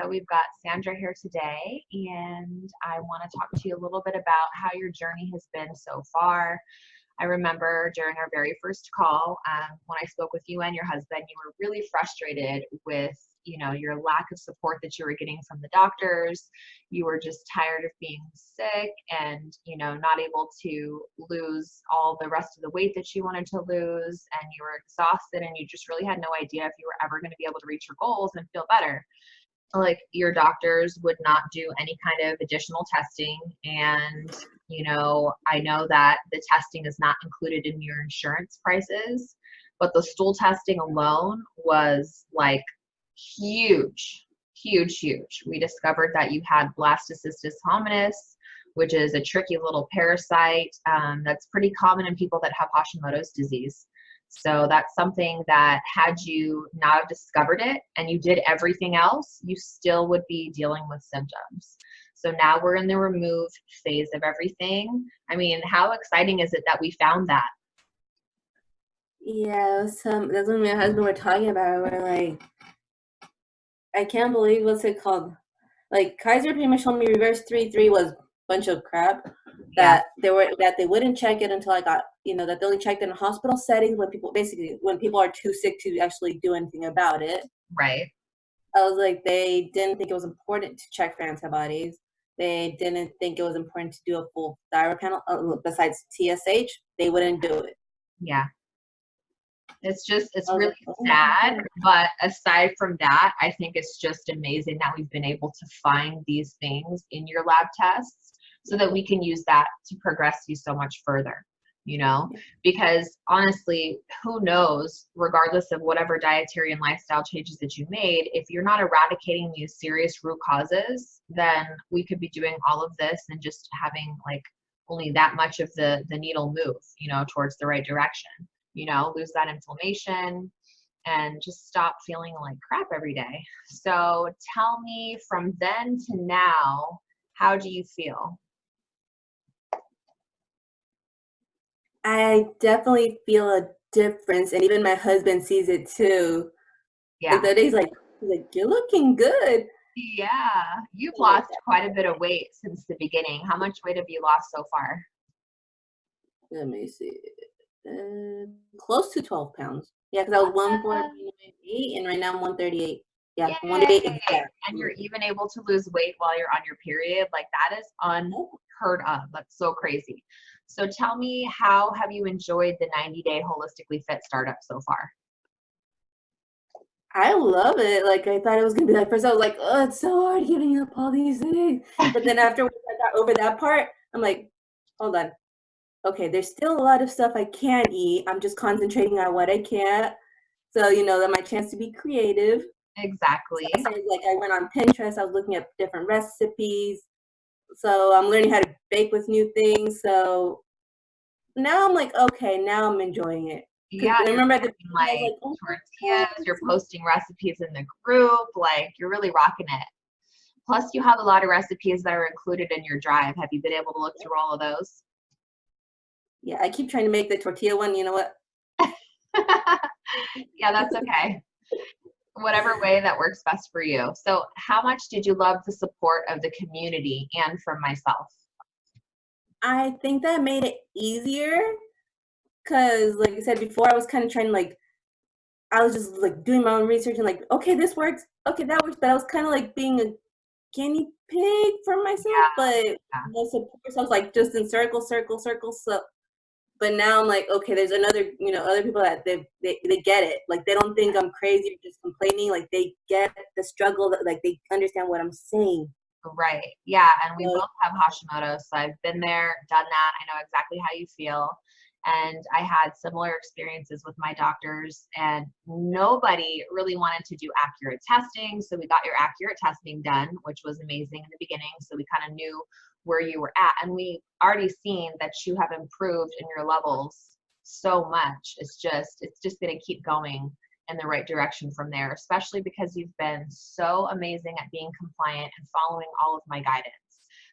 So we've got Sandra here today, and I want to talk to you a little bit about how your journey has been so far. I remember during our very first call, um, when I spoke with you and your husband, you were really frustrated with you know your lack of support that you were getting from the doctors you were just tired of being sick and you know not able to lose all the rest of the weight that you wanted to lose and you were exhausted and you just really had no idea if you were ever going to be able to reach your goals and feel better like your doctors would not do any kind of additional testing and you know i know that the testing is not included in your insurance prices but the stool testing alone was like huge, huge, huge. We discovered that you had blastocystis hominis, which is a tricky little parasite um, that's pretty common in people that have Hashimoto's disease. So that's something that had you not discovered it and you did everything else, you still would be dealing with symptoms. So now we're in the remove phase of everything. I mean, how exciting is it that we found that? Yeah, some um, that's what my husband were talking about. We're like, I can't believe what's it called? Like Kaiser pretty much told me reverse three three was bunch of crap. That yeah. they were that they wouldn't check it until I got you know that they only checked in a hospital setting when people basically when people are too sick to actually do anything about it. Right. I was like they didn't think it was important to check for antibodies. They didn't think it was important to do a full thyroid panel uh, besides TSH. They wouldn't do it. Yeah. It's just, it's really sad. But aside from that, I think it's just amazing that we've been able to find these things in your lab tests so that we can use that to progress you so much further you know because honestly who knows regardless of whatever dietary and lifestyle changes that you made if you're not eradicating these serious root causes then we could be doing all of this and just having like only that much of the the needle move you know towards the right direction you know, lose that inflammation and just stop feeling like crap every day. So tell me from then to now, how do you feel? I definitely feel a difference, and even my husband sees it too. Yeah. He's like, he's like, you're looking good. Yeah, you've lost quite a bit of weight since the beginning. How much weight have you lost so far? Let me see uh, close to 12 pounds. Yeah, because I was 148 and right now I'm 138. Yeah, Yay. 138. And you're even able to lose weight while you're on your period. Like that is unheard of. That's so crazy. So tell me, how have you enjoyed the 90 day holistically fit startup so far? I love it. Like I thought it was gonna be like first I was like, oh, it's so hard giving up all these things. But then after I got over that part, I'm like, hold on, okay, there's still a lot of stuff I can't eat. I'm just concentrating on what I can't. So, you know, that my chance to be creative. Exactly. So, like I went on Pinterest, I was looking at different recipes. So I'm learning how to bake with new things. So now I'm like, okay, now I'm enjoying it. Yeah, I remember the like, like oh, tortillas, you're posting recipes in the group, like you're really rocking it. Plus, you have a lot of recipes that are included in your drive. Have you been able to look through all of those? Yeah, I keep trying to make the tortilla one. You know what? yeah, that's okay. Whatever way that works best for you. So, how much did you love the support of the community and from myself? I think that made it easier because, like I said before, I was kind of trying to like, I was just like doing my own research and like, okay, this works, okay, that works, but I was kind of like being a guinea pig for myself, yeah. but yeah. the support, so I was like just in circle, circle, circle, so but now I'm like, okay, there's another, you know, other people that they they, they get it. Like they don't think I'm crazy or just complaining. Like they get the struggle. That, like they understand what I'm saying. Right. Yeah. And we so, both have Hashimoto, so I've been there, done that. I know exactly how you feel. And I had similar experiences with my doctors, and nobody really wanted to do accurate testing. So we got your accurate testing done, which was amazing in the beginning. So we kind of knew where you were at. And we already seen that you have improved in your levels so much. It's just, it's just going to keep going in the right direction from there, especially because you've been so amazing at being compliant and following all of my guidance.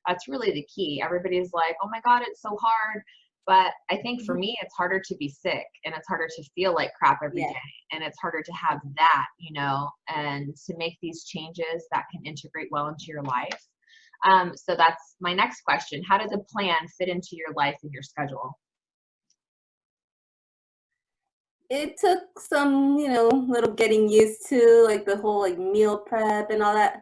That's really the key. Everybody's like, oh my God, it's so hard. But I think for me, it's harder to be sick and it's harder to feel like crap every day, Yeah. And it's harder to have that, you know, and to make these changes that can integrate well into your life. Um, so that's my next question. How does a plan fit into your life and your schedule? It took some, you know, little getting used to, like the whole like meal prep and all that.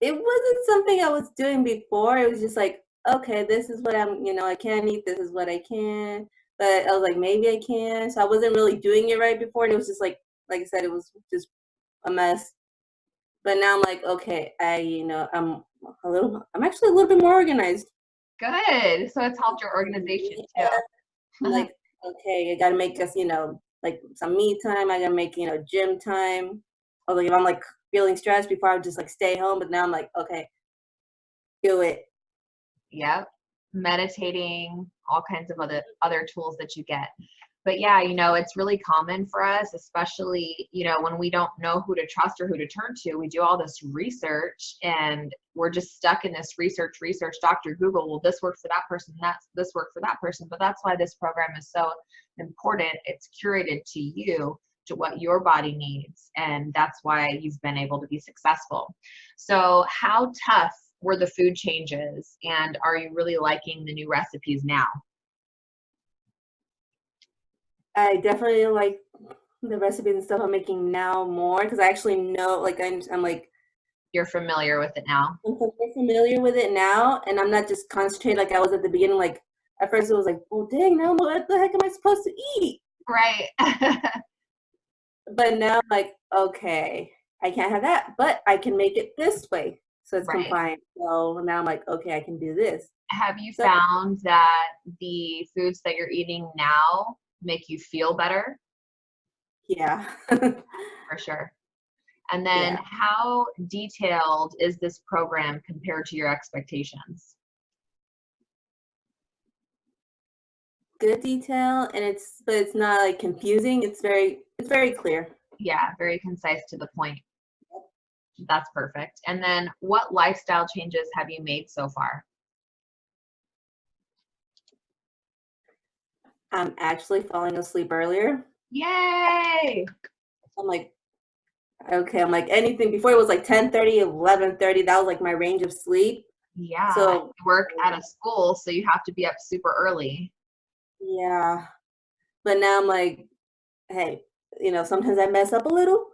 It wasn't something I was doing before. It was just like, okay, this is what I'm, you know, I can't eat. This is what I can. But I was like, maybe I can. So I wasn't really doing it right before. And it was just like, like I said, it was just a mess. But now I'm like, okay, I, you know, I'm a little, I'm actually a little bit more organized. Good. So it's helped your organization too. Yeah. too. like okay i gotta make us you know like some me time i gotta make you know gym time or like if i'm like feeling stressed before i would just like stay home but now i'm like okay do it Yep. Meditating, all kinds of other other tools that you get. But yeah, you know, it's really common for us, especially, you know, when we don't know who to trust or who to turn to. We do all this research and we're just stuck in this research, research, Dr. Google, well, this worked for that person, that's this worked for that person. But that's why this program is so important. It's curated to you to what your body needs. And that's why you've been able to be successful. So how tough were the food changes and are you really liking the new recipes now? i definitely like the recipes and stuff i'm making now more because i actually know like I'm, I'm like You're familiar with it now. I'm familiar with it now and i'm not just concentrated like i was at the beginning like at first it was like well dang now what the heck am i supposed to eat Right. but now I'm like okay i can't have that but i can make it this way so it's Right. compliant so now i'm like okay i can do this Have you So- found that the foods that you're eating now make you feel better? yeah For sure. And then Yeah. how detailed is this program compared to your expectations? good detail and it's but it's not like confusing it's very it's very clear Yeah, very concise to the point. That's perfect. And then what lifestyle changes have you made so far? i'm actually falling asleep earlier Yay! i'm like okay i'm like anything before it was like 10 30 11 30 that was like my range of sleep Yeah. So- you work at a school, so you have to be up super early. yeah but now i'm like hey you know sometimes i mess up a little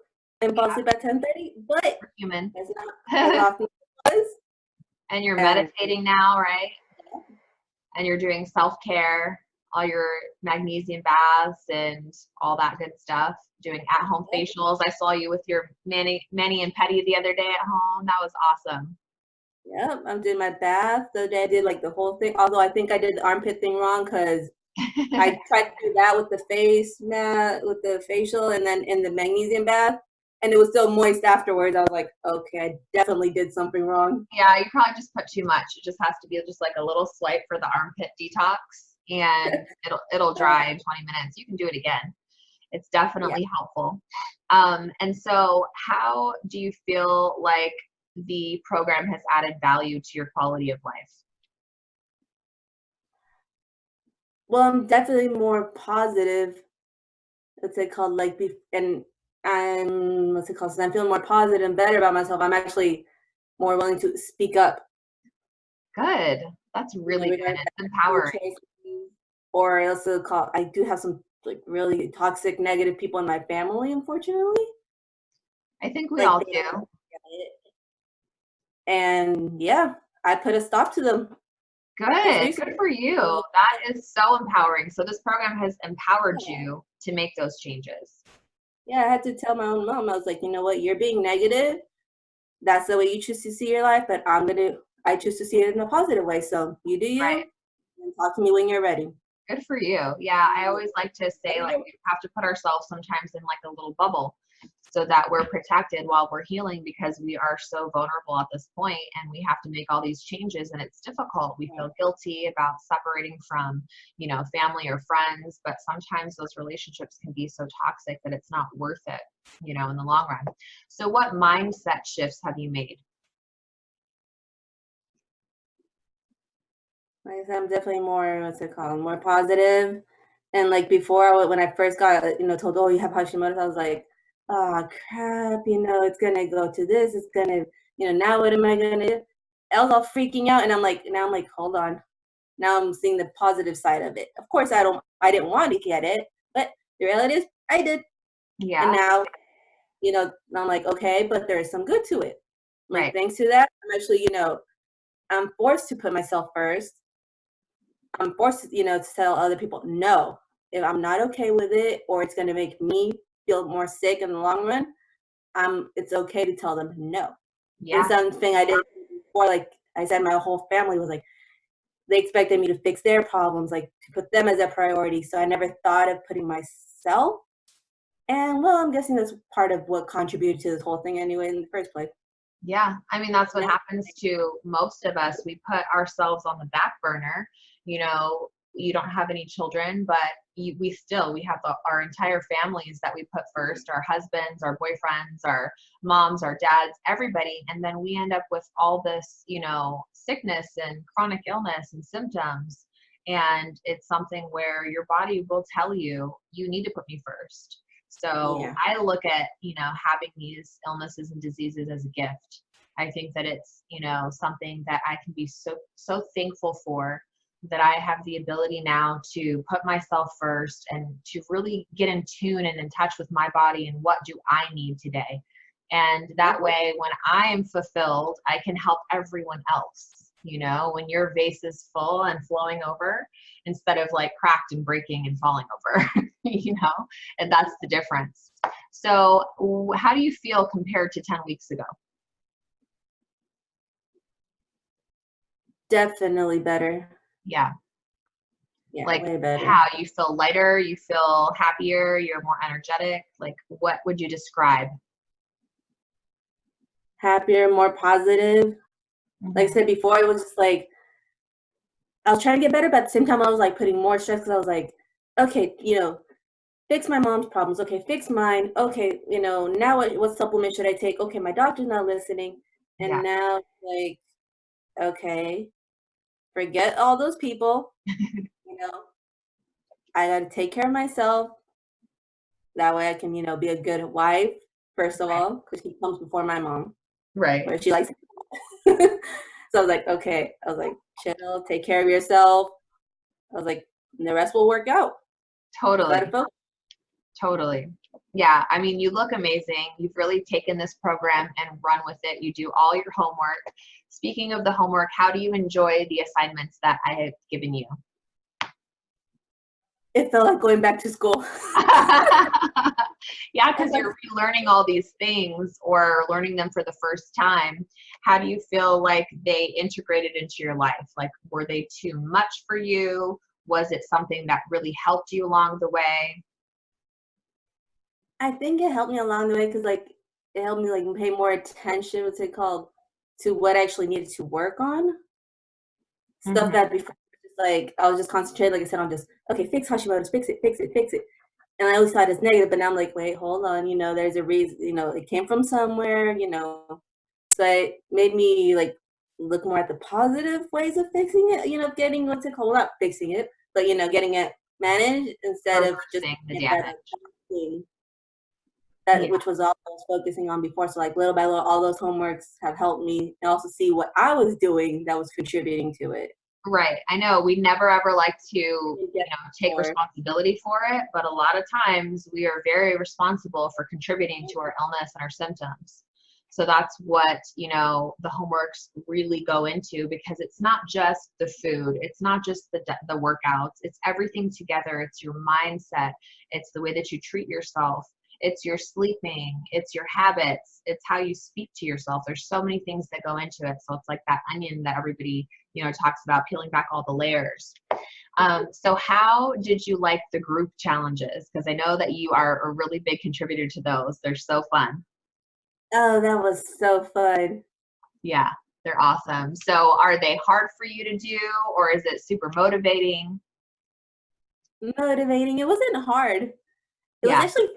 and fall Yeah. asleep at 10 30 but We're human. that's not as often as it was and you're And- meditating now, right? And you're doing self care, all your magnesium baths and all that good stuff. Doing at home Yep. facials. I saw you with your mani, mani and pedi the other day at home. That was awesome. Yep, I'm doing my bath. The other day I did like the whole thing. Although I think I did the armpit thing wrong because I tried to do that with the face mat, with the facial, and then in the magnesium bath, and it was still moist afterwards. I was like, okay, I definitely did something wrong. yeah, you probably just put too much. It just has to be just like a little swipe for the armpit detox and it'll it'll dry in 20 minutes. You can do it again. It's definitely helpful. Um, and so how do you feel like the program has added value to your quality of life? Well, I'm definitely more positive. Let's say called? Like, be- and I'm what's it called? Since I'm feeling more positive and better about myself, I'm actually more willing to speak up. Good. That's really good. It's empowering. Or I also call I do have some like really toxic negative people in my family, unfortunately. I think we Like, all do. don't get it. And yeah, I put a stop to them. Good. Good for you. That is so empowering. So this program has empowered you to make those changes. Yeah, I had to tell my own mom. I was like, you know what, you're being negative. That's the way you choose to see your life, but I'm gonna I choose to see it in a positive way. So you do you Right. and talk to me when you're ready. Good for you. Yeah, I always like to say like we have to put ourselves sometimes in like a little bubble so that we're protected while we're healing because we are so vulnerable at this point and we have to make all these changes and it's difficult. We feel guilty about separating from, you know, family or friends, but sometimes those relationships can be so toxic that it's not worth it, you know, in the long run. So what mindset shifts have you made? I'm definitely more what's it called? More. And like before, when I first got you know told, oh, you have Hashimoto's, I was like, oh crap, you know, it's gonna go to this, it's gonna, you know, now what am I gonna do? I was all freaking out, and I'm like, now I'm like, hold on, now I'm seeing the positive side of it. Of course, I don't, I didn't want to get it, but the reality is, I did. Yeah. And now, you know, I'm like, okay, but there is some good to it. Like, Right. thanks to that, I'm actually, you know, I'm forced to put myself first. I'm forced, you know, to tell other people, no, if I'm not okay with it, or it's going to make me feel more sick in the long run, um, it's okay to tell them no. Yeah. And something I did before, like I said, my whole family was like, they expected me to fix their problems, like to put them as a priority. So I never thought of putting myself. And well, I'm guessing that's part of what contributed to this whole thing anyway in the first place. Yeah, I mean that's what happens to most of us. We put ourselves on the back burner. You know, you don't have any children, but you, we still we have the, our entire families that we put first, our husbands, our boyfriends, our moms, our dads, everybody, and then we end up with all this, you know, sickness and chronic illness and symptoms. And it's something where your body will tell you, you need to put me first. So Yeah. I look at, you know, having these illnesses and diseases as a gift. I think that it's, you know, something that I can be so so thankful for that I have the ability now to put myself first and to really get in tune and in touch with my body and what do I need today. And that way when I am fulfilled, I can help everyone else. You know, when your vase is full and flowing over instead of like cracked and breaking and falling over, you know, and that's the difference. So, how do you feel compared to 10 weeks ago? Definitely better. Yeah. Yeah, Like. How you feel lighter, you feel happier, you're more energetic. Like, what would you describe? Happier, more positive. Like I Mhm. said before, it was just like I was trying to get better, but at the same time, I was like putting more stress because I was like, okay, you know, fix my mom's problems. Okay, fix mine. Okay, you know, now what, what supplement should I take? Okay, my doctor's not listening. And Yeah. now, like, okay, forget all those people. you know, I got to take care of myself. That way I can, you know, be a good wife, first of all, because she comes before my mom, Right. where she likes. so I was like, okay. I was like, chill, take care of yourself. I was like, the rest will work out. Totally. Totally. Yeah. I mean, you look amazing. You've really taken this program and run with it. You do all your homework. Speaking of the homework, how do you enjoy the assignments that I have given you? It felt like going back to school. yeah, because you're relearning all these things or learning them for the first time. How do you feel like they integrated into your life? Like, were they too much for you? Was it something that really helped you along the way? I think it helped me along the way because like it helped me like pay more attention, what's it called, to what I actually needed to work on. Stuff Mhm. that before just like I was just concentrated, like I said, on just okay, fix Hashimoto's, fix it, fix it, fix it. And I always thought it's negative, but now I'm like, wait, hold on, you know, there's a reason, you know, it came from somewhere, you know. So it made me like look more at the positive ways of fixing it, you know, getting what's it called, well, not fixing it, but you know, getting it managed instead of just the damage. thing that Yeah. which was all I was focusing on before. So like little by little, all those homeworks have helped me and also see what I was doing that was contributing to it. Right. I know we never ever like to, you know, take responsibility for it, but a lot of times we are very responsible for contributing to our illness and our symptoms. So that's what, you know, the homeworks really go into because it's not just the food, it's not just the the workouts, it's everything together. It's your mindset, it's the way that you treat yourself, it's your sleeping, it's your habits, it's how you speak to yourself. There's so many things that go into it. So it's like that onion that everybody you know talks about peeling back all the layers um, so how did you like the group challenges because i know that you are a really big contributor to those they're so fun Oh, that was so fun. yeah they're awesome so are they hard for you to do or is it super motivating Motivating. It wasn't hard. It Yeah. was actually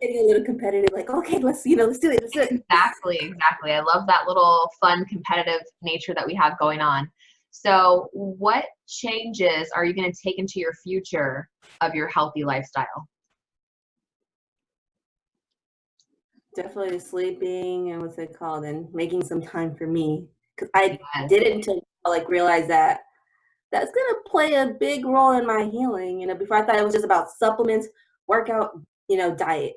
getting a little competitive, like, okay, let's you know, let's do it, let's do it. exactly exactly i love that little fun competitive nature that we have going on So, what changes are you going to take into your future of your healthy lifestyle? Definitely sleeping and what's it called, and making some time for me. Cause I Yes. didn't until I like realize that that's gonna play a big role in my healing. You know, before I thought it was just about supplements, workout, you know, diet.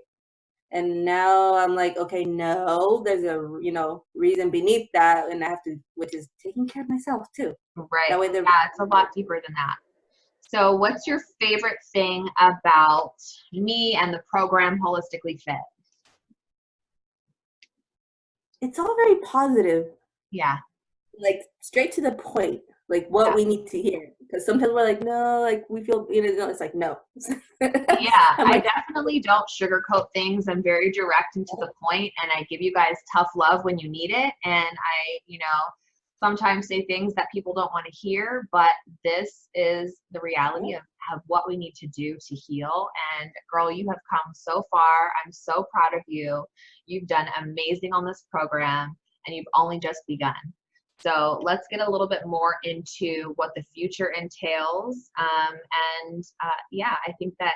And now I'm like, okay, no, there's a you know reason beneath that, and I have to, which is taking care of myself too. Right. That way, Yeah, it's a lot deeper than that. So, what's your favorite thing about me and the program Holistically Fit? it's all very positive, Yeah. like straight to the point, like what Yeah. we need to hear. Because sometimes we're like, no, like we feel, you know, it's like no. Yeah, I definitely don't sugarcoat things. I'm very direct and to the point, and I give you guys tough love when you need it. And I, you know, sometimes say things that people don't want to hear, but this is the reality of, of what we need to do to heal. And girl, you have come so far. I'm so proud of you. You've done amazing on this program, and you've only just begun. So let's get a little bit more into what the future entails. Um, and uh, yeah, I think that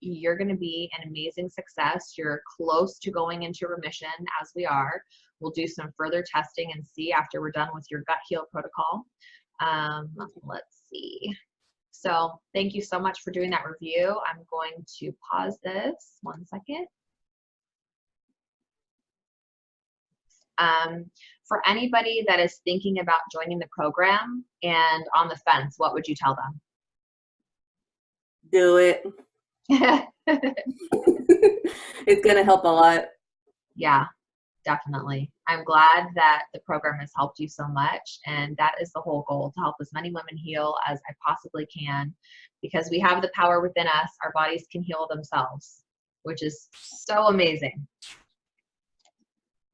you're going to be an amazing success. You're close to going into remission as we are. We'll do some further testing and see after we're done with your gut heal protocol. Um, let's see. So thank you so much for doing that review. I'm going to pause this one second. Um, for anybody that is thinking about joining the program and on the fence, what would you tell them? Do it. it's gonna help a lot. yeah, definitely. I'm glad that the program has helped you so much. And that is the whole goal to help as many women heal as I possibly can because we have the power within us. Our bodies can heal themselves, which is so amazing.